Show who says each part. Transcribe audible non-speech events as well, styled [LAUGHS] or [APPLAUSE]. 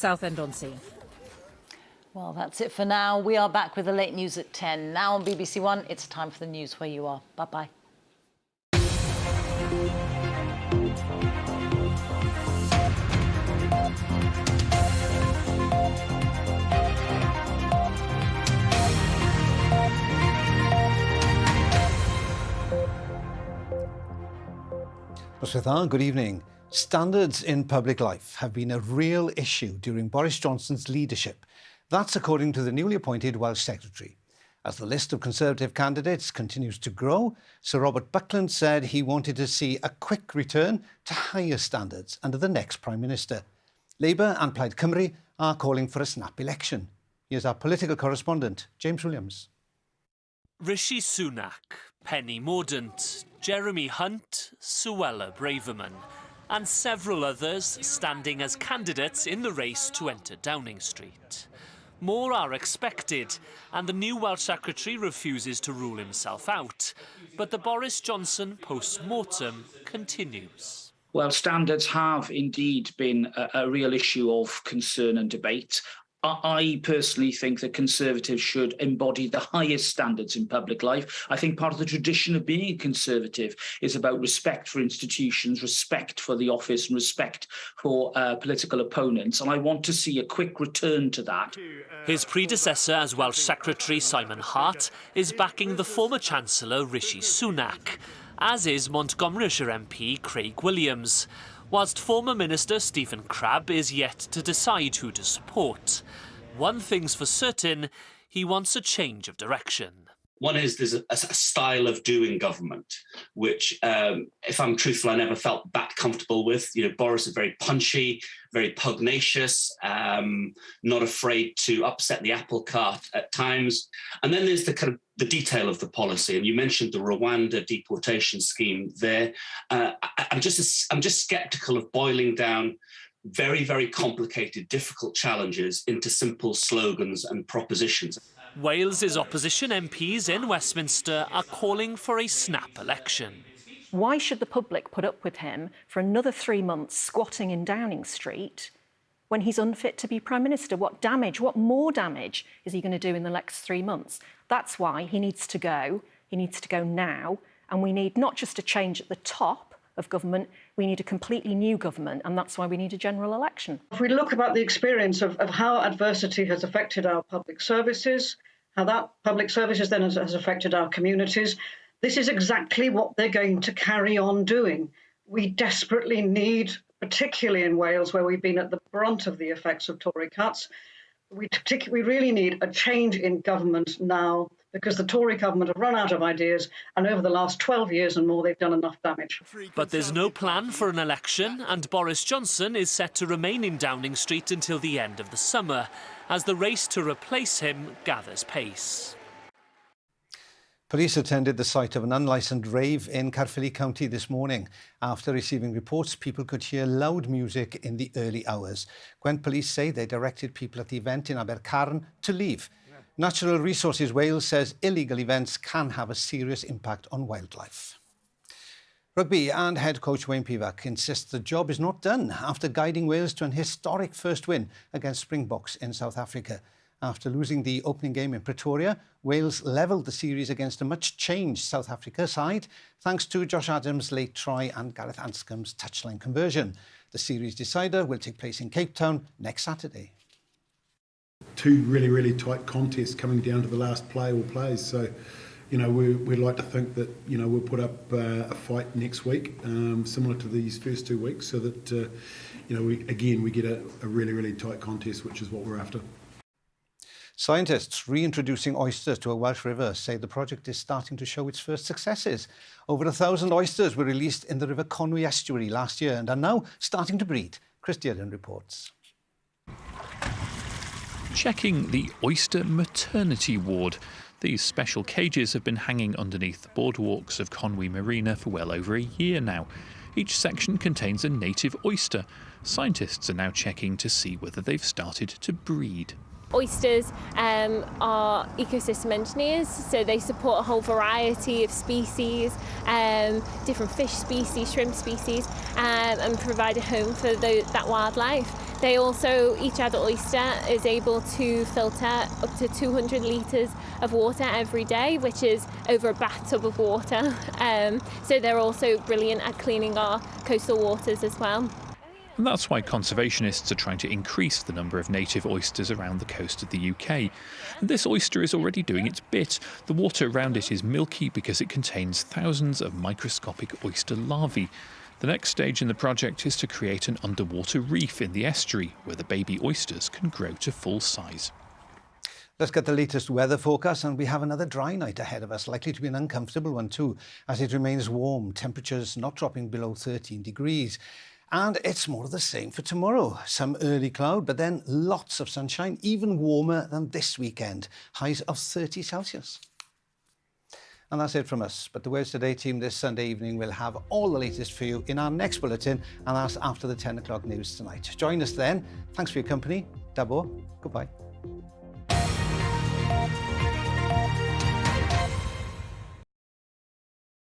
Speaker 1: Southend-on-Sea.
Speaker 2: Well, that's it for now. We are back with the late news at 10. Now on BBC One, it's time for the news where you are. Bye-bye.
Speaker 3: Noswaith dda, good evening. Standards in public life have been a real issue during Boris Johnson's leadership. That's according to the newly appointed Welsh Secretary. As the list of Conservative candidates continues to grow, Sir Robert Buckland said he wanted to see a quick return to higher standards under the next Prime Minister. Labour and Plaid Cymru are calling for a snap election. Here's our political correspondent, James Williams.
Speaker 4: Rishi Sunak, Penny Mordaunt, Jeremy Hunt, Suella Braverman, and several others standing as candidates in the race to enter Downing Street. More are expected, and the new Welsh Secretary refuses to rule himself out. But the Boris Johnson post-mortem continues.
Speaker 5: Well, standards have indeed been a, a, real issue of concern and debate. I personally think that Conservatives should embody the highest standards in public life. I think part of the tradition of being a Conservative is about respect for institutions, respect for the office, and respect for uh, political opponents. And I want to see a quick return to that.
Speaker 4: His predecessor as Welsh Secretary, Simon Hart, is backing the former Chancellor, Rishi Sunak, as is Montgomeryshire MP Craig Williams whilst former Minister Stephen Crabb is yet to decide who to support. One thing's for certain, he wants a change of direction.
Speaker 6: One is there's a, a style of doing government, which, um, if I'm truthful, I never felt that comfortable with. You know, Boris is very punchy, very pugnacious, um, not afraid to upset the apple cart at times. And then there's the kind of the detail of the policy. And you mentioned the Rwanda deportation scheme there. Uh, I, I'm just I'm just skeptical of boiling down very, very complicated, difficult challenges into simple slogans and propositions.
Speaker 4: Wales's opposition MPs in Westminster are calling for a snap election.
Speaker 7: Why should the public put up with him for another three months squatting in Downing Street when he's unfit to be Prime Minister? What damage, what more damage is he going to do in the next three months? That's why he needs to go. He needs to go now. And we need not just a change at the top of government, we need a completely new government, and that's why we need a general election.
Speaker 8: If we look about the experience of, of how adversity has affected our public services, how that public services then has, has affected our communities, this is exactly what they're going to carry on doing. We desperately need, particularly in Wales, where we've been at the brunt of the effects of Tory cuts, we, we really need a change in government now because the Tory government have run out of ideas and over the last 12 years and more they've done enough damage.
Speaker 4: But there's no plan for an election and Boris Johnson is set to remain in Downing Street until the end of the summer as the race to replace him gathers pace.
Speaker 3: Police attended the site of an unlicensed rave in Caerphilly County this morning. After receiving reports, people could hear loud music in the early hours. Gwent police say they directed people at the event in Abercarn to leave. Natural Resources Wales says illegal events can have a serious impact on wildlife. Rugby and head coach Wayne Pivac insists the job is not done after guiding Wales to an historic first win against Springboks in South Africa. After losing the opening game in Pretoria, Wales levelled the series against a much-changed South Africa side, thanks to Josh Adams' late try and Gareth Anscombe's touchline conversion. The series decider will take place in Cape Town next Saturday
Speaker 9: two really, really tight contests coming down to the last play or plays. So, you know, we, we'd like to think that, you know, we'll put up uh, a fight next week, um, similar to these first two weeks, so that, uh, you know, we, again, we get a, a really, really tight contest, which is what we're after.
Speaker 3: Scientists reintroducing oysters to a Welsh river say the project is starting to show its first successes. Over a thousand oysters were released in the River Conwy estuary last year and are now starting to breed. Chris Dearden reports
Speaker 10: checking the oyster maternity ward. These special cages have been hanging underneath the boardwalks of Conwy Marina for well over a year now. Each section contains a native oyster. Scientists are now checking to see whether they've started to breed.
Speaker 11: Oysters um, are ecosystem engineers, so they support a whole variety of species, um, different fish species, shrimp species, um, and provide a home for the, that wildlife. They also, each adult oyster is able to filter up to 200 litres of water every day, which is over a bathtub of water. [LAUGHS] Um, so they're also brilliant at cleaning our coastal waters as well.
Speaker 10: And that's why conservationists are trying to increase the number of native oysters around the coast of the UK. And this oyster is already doing its bit. The water around it is milky because it contains thousands of microscopic oyster larvae. The next stage in the project is to create an underwater reef in the estuary where the baby oysters can grow to full size.
Speaker 3: Let's get the latest weather forecast and we have another dry night ahead of us, likely to be an uncomfortable one too, as it remains warm, temperatures not dropping below 13 degrees. And it's more of the same for tomorrow. Some early cloud, but then lots of sunshine, even warmer than this weekend. Highs of 30 Celsius. And that's it from us. But the Wales Today team this Sunday evening will have all the latest for you in our next bulletin, and that's after the 10 o'clock news tonight. Join us then. Thanks for your company. Dabo. Goodbye.